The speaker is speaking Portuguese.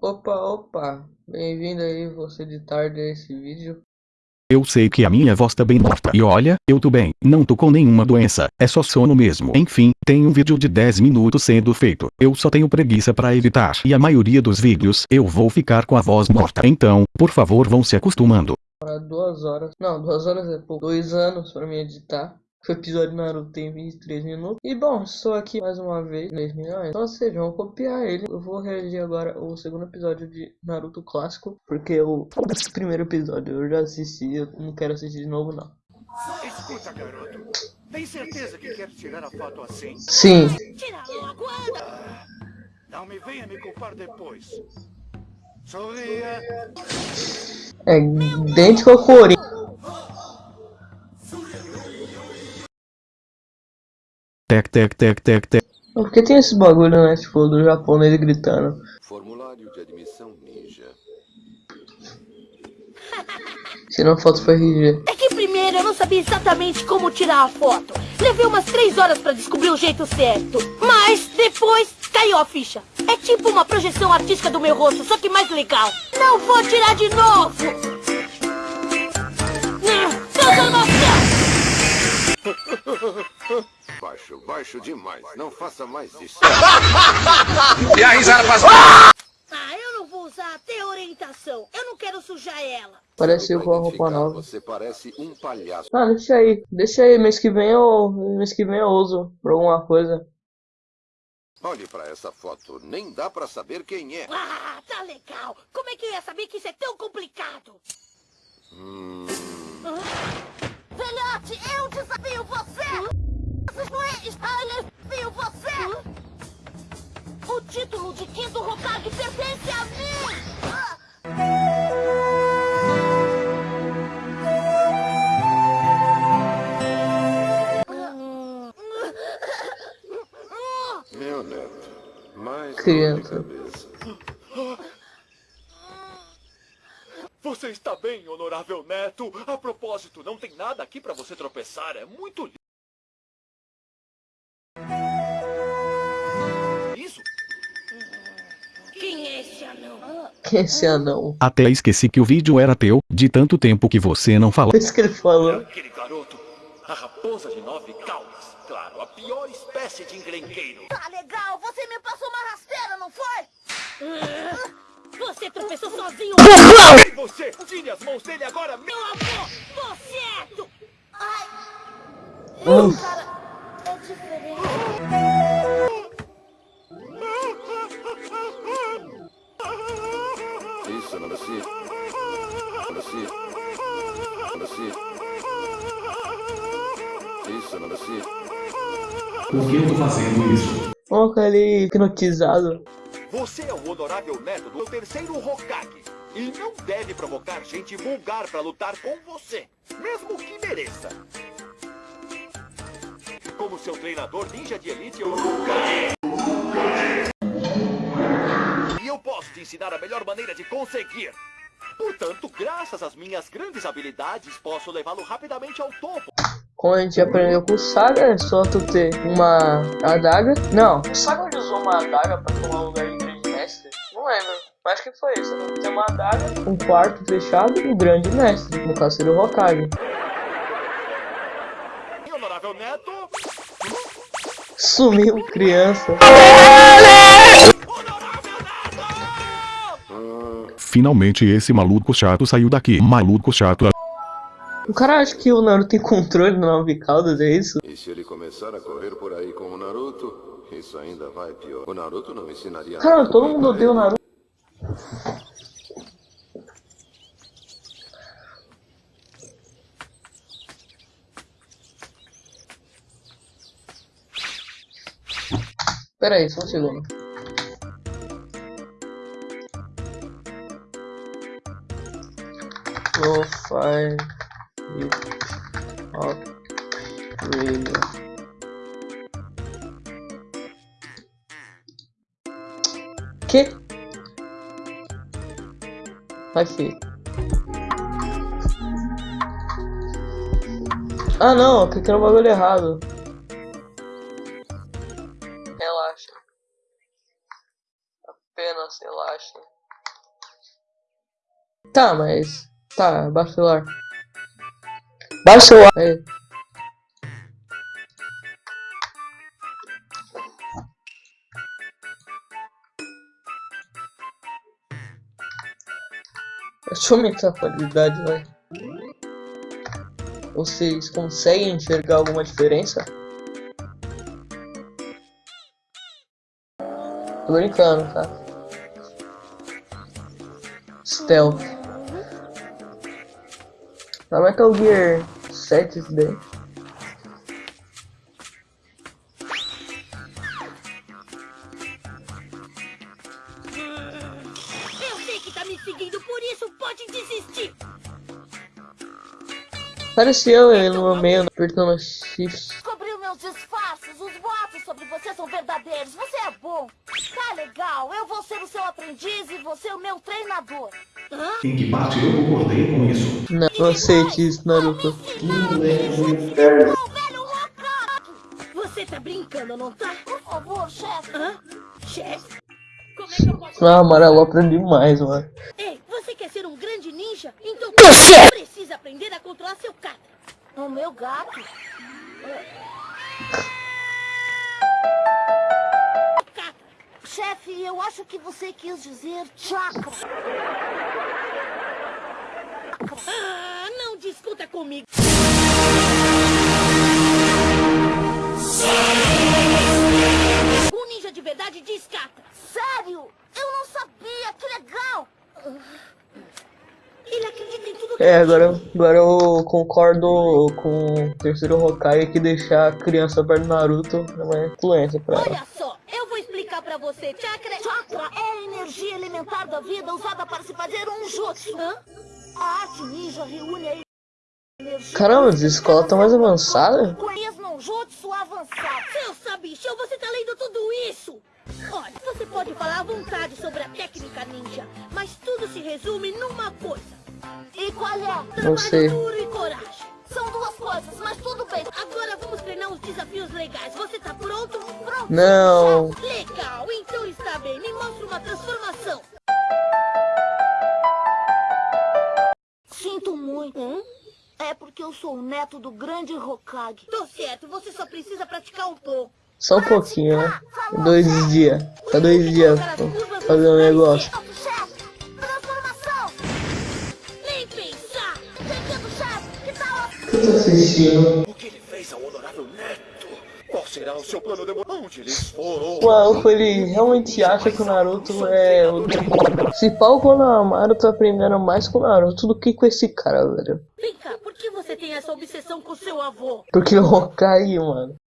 Opa, opa, bem-vindo aí você de tarde a esse vídeo. Eu sei que a minha voz tá bem morta. E olha, eu tô bem, não tô com nenhuma doença, é só sono mesmo. Enfim, tem um vídeo de 10 minutos sendo feito. Eu só tenho preguiça pra editar. E a maioria dos vídeos, eu vou ficar com a voz morta. Então, por favor vão se acostumando. Para duas horas, não, duas horas é pouco, dois anos pra me editar. O episódio Naruto tem 23 minutos. E bom, estou aqui mais uma vez, 10 milhões. Então, vocês vão copiar ele. Eu vou reagir agora ao segundo episódio de Naruto clássico. Porque o primeiro episódio eu já assisti, eu não quero assistir de novo, não. Escuta, garoto. Tem certeza que quer tirar a foto assim? Sim, Tira logo, anda! Não me venha me culpar depois. Sorria. é idêntico ao Corinthians. Tec tec tec tec tec. Por que tem esse bagulho, né? Tipo, do japonês gritando. Formulário de admissão ninja. Tirando foto foi RG. É que primeiro eu não sabia exatamente como tirar a foto. Levei umas três horas pra descobrir o jeito certo. Mas depois caiu a ficha. É tipo uma projeção artística do meu rosto, só que mais legal. Não vou tirar de novo! Não, transformação! Baixo, baixo demais. Não faça mais isso. Ah, eu não vou usar até orientação. Eu não quero sujar ela. Parece eu com a roupa nova. Você parece um palhaço. Ah, deixa aí. Deixa aí, mês que vem eu. Mês que vem eu uso pra alguma coisa. Olhe pra essa foto. Nem dá pra saber quem é. Ah, tá legal. Como é que eu ia saber que isso é tão complicado? Hum, Velhote, eu desafio você! Não é Styler, desafio você! O título de quinto Hokage pertence a mim! meu neto. Mais Criança. Você está bem, honorável neto? A propósito, não tem nada aqui pra você tropeçar. É muito esse anão? Até esqueci que o vídeo era teu, de tanto tempo que você não falou. É isso que ele falou. Aquele garoto. A raposa de nove caudas. Claro, a pior espécie de encrenqueiro. Tá legal, você me passou uma rasteira, não foi? Você tropeçou sozinho! E você, tire as mãos dele agora mesmo. Meu avô, você é. Ai! Hum. Cara, Nancy. Por que eu tô fazendo isso? Olha aquele hipnotizado. Você é o honorável neto do terceiro Hokage. E não deve provocar gente vulgar pra lutar com você. Mesmo que mereça. Como seu treinador ninja de elite, eu nunca E eu posso te ensinar a melhor maneira de conseguir. Portanto, graças às minhas grandes habilidades, posso levá-lo rapidamente ao topo. Como a gente aprendeu com o Saga, é só tu ter uma adaga. Não, o Saga usou uma adaga pra tomar o lugar de grande mestre? Não lembro. Acho que foi isso. Né? Tem uma adaga, um quarto fechado e o grande mestre. No caso seria o Hokage. Honorável neto, Sumiu criança. honorável neto! Finalmente esse maluco chato saiu daqui. Maluco chato. O cara acha que o Naruto tem controle no nove caudas, é isso? E se ele começar a correr por aí com o Naruto, isso ainda vai pior. O Naruto não ensinaria Cara, nada todo mundo odeia o Naruto. Pera aí, só um segundo. Lo-fi radio. Que? Aqui. Ah não, eu cliquei no bagulho errado. Relaxa. Apenas relaxa. Tá, mas. Tá, baixa Baixa o celular. Aí. Deixa eu aumentar a qualidade, vai. Vocês conseguem enxergar alguma diferença? Tô brincando, tá? Stealth. Na Metal Gear 7 isso daí. Eu sei que tá me seguindo, por isso pode desistir. Pareceu ele no meio apertando shift. Descobriu meus disfarces. Os boatos sobre você são verdadeiros. Você é bom. Tá legal. Eu vou ser o seu aprendiz e você o meu treinador. Hã? Em que parte eu concordei com isso? Não, não aceite isso, Naruto. Ô, velho Hokage! Você tá brincando, não tá? Por favor, chefe. Hã? Chefe? Como é que eu posso... Ah, amarelo aprendi mais, mano. Ei, você quer ser um grande ninja? Então você precisa aprender a controlar seu gato. O meu gato? Gato. Chefe, eu acho que você quis dizer chakra. Ah, não discuta comigo. Um ninja de verdade diz kata. Sério? Eu não sabia. Que legal. Ele acredita em tudo que É, agora, agora eu concordo com o terceiro Hokage que deixar a criança perto do Naruto é uma influência pra ela. Olha só, pra você. Chakra... Chakra é a energia elementar da vida usada para se fazer um jutsu. Hã? A arte ninja reúne a energia... Caramba, as escolas estão mais avançadas? Conheço num jutsu avançado. Seu sabichão, você tá lendo tudo isso? Olha, você pode falar à vontade sobre a técnica ninja, mas tudo se resume numa coisa. E qual é? Trabalho Não sei. duro e coragem. São duas coisas, mas tudo bem. Agora vamos treinar os desafios legais. Você tá pronto? Pronto. Não. Legal, eu sou o neto do grande Hokage. Tô certo, você só precisa praticar um pouco. Só um pouquinho, né? Dois dias. Tá dois dias pra fazer um negócio. Eu tô assistindo. O que ele fez ao honorável neto? Qual será o seu plano de Onde eles foram? O ele realmente acha que o Naruto é o... Se pau quando o Amaru tá aprendendo mais com o Naruto do que com esse cara, velho. Vem cá, por que você tem essa obsessão com seu avô? Porque o Hokage, mano.